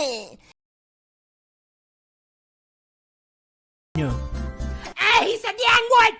yeah he said ¡Ay, Santiago!